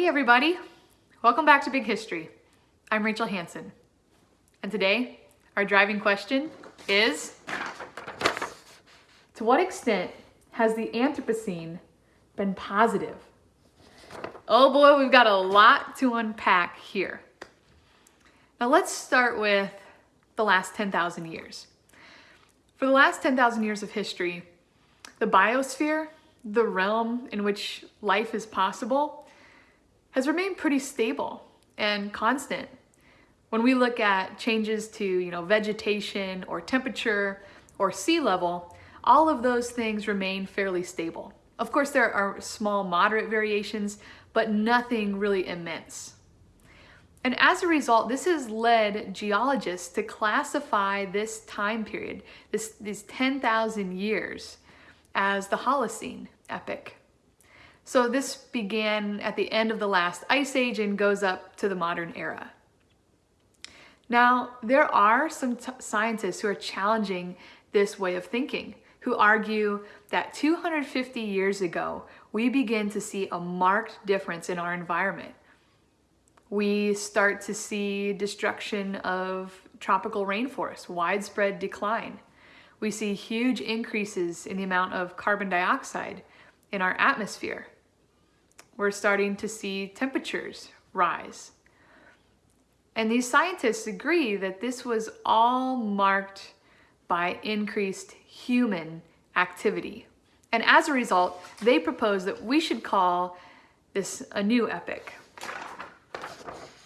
Hey everybody, welcome back to Big History. I'm Rachel Hanson, and today our driving question is, to what extent has the Anthropocene been positive? Oh boy, we've got a lot to unpack here. Now let's start with the last 10,000 years. For the last 10,000 years of history, the biosphere, the realm in which life is possible, has remained pretty stable and constant. When we look at changes to you know, vegetation or temperature or sea level, all of those things remain fairly stable. Of course, there are small, moderate variations, but nothing really immense. And as a result, this has led geologists to classify this time period, this, these 10,000 years, as the Holocene epoch. So this began at the end of the last ice age and goes up to the modern era. Now, there are some scientists who are challenging this way of thinking, who argue that 250 years ago, we begin to see a marked difference in our environment. We start to see destruction of tropical rainforests, widespread decline. We see huge increases in the amount of carbon dioxide in our atmosphere we're starting to see temperatures rise. And these scientists agree that this was all marked by increased human activity. And as a result, they propose that we should call this a new epoch,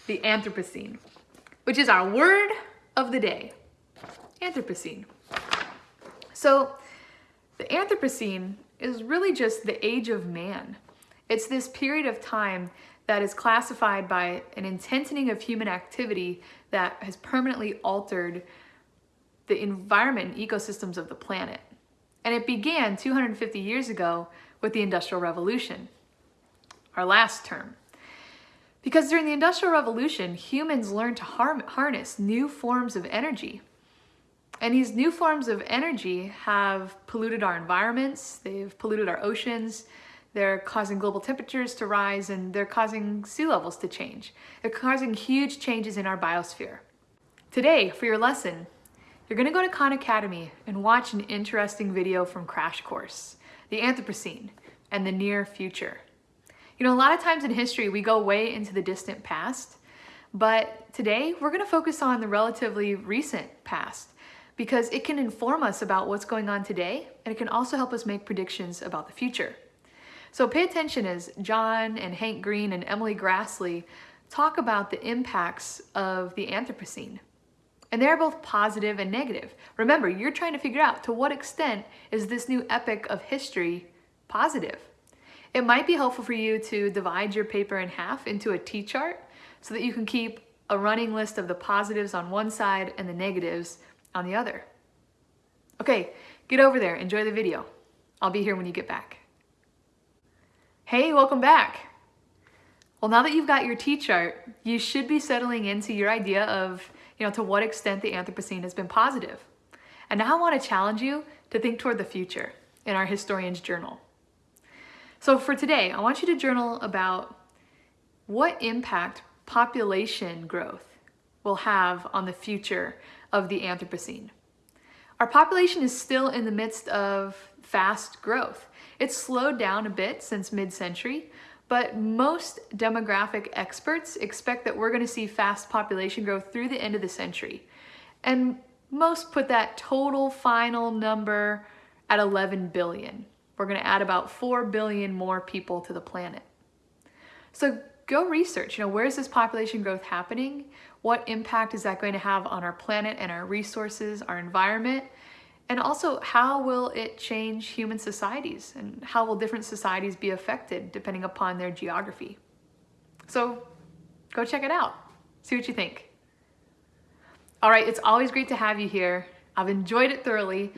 the Anthropocene, which is our word of the day, Anthropocene. So the Anthropocene is really just the age of man. It's this period of time that is classified by an intensitying of human activity that has permanently altered the environment and ecosystems of the planet. And it began 250 years ago with the Industrial Revolution, our last term. Because during the Industrial Revolution, humans learned to harness new forms of energy. And these new forms of energy have polluted our environments, they've polluted our oceans, they're causing global temperatures to rise and they're causing sea levels to change. They're causing huge changes in our biosphere. Today, for your lesson, you're gonna go to Khan Academy and watch an interesting video from Crash Course, the Anthropocene and the near future. You know, a lot of times in history, we go way into the distant past, but today we're gonna focus on the relatively recent past because it can inform us about what's going on today and it can also help us make predictions about the future. So pay attention as John and Hank Green and Emily Graslie talk about the impacts of the Anthropocene. And they're both positive and negative. Remember, you're trying to figure out to what extent is this new epic of history positive? It might be helpful for you to divide your paper in half into a T-chart so that you can keep a running list of the positives on one side and the negatives on the other. Okay, get over there, enjoy the video. I'll be here when you get back. Hey, welcome back. Well, now that you've got your T-chart, you should be settling into your idea of, you know, to what extent the Anthropocene has been positive. And now I want to challenge you to think toward the future in our historian's journal. So for today, I want you to journal about what impact population growth will have on the future of the Anthropocene. Our population is still in the midst of fast growth. It's slowed down a bit since mid-century, but most demographic experts expect that we're gonna see fast population growth through the end of the century. And most put that total final number at 11 billion. We're gonna add about 4 billion more people to the planet. So go research, you know, where is this population growth happening? What impact is that going to have on our planet and our resources, our environment? And also, how will it change human societies? And how will different societies be affected depending upon their geography? So go check it out. See what you think. All right, it's always great to have you here. I've enjoyed it thoroughly.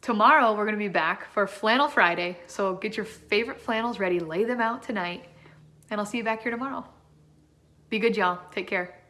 Tomorrow, we're gonna be back for Flannel Friday. So get your favorite flannels ready, lay them out tonight, and I'll see you back here tomorrow. Be good, y'all. Take care.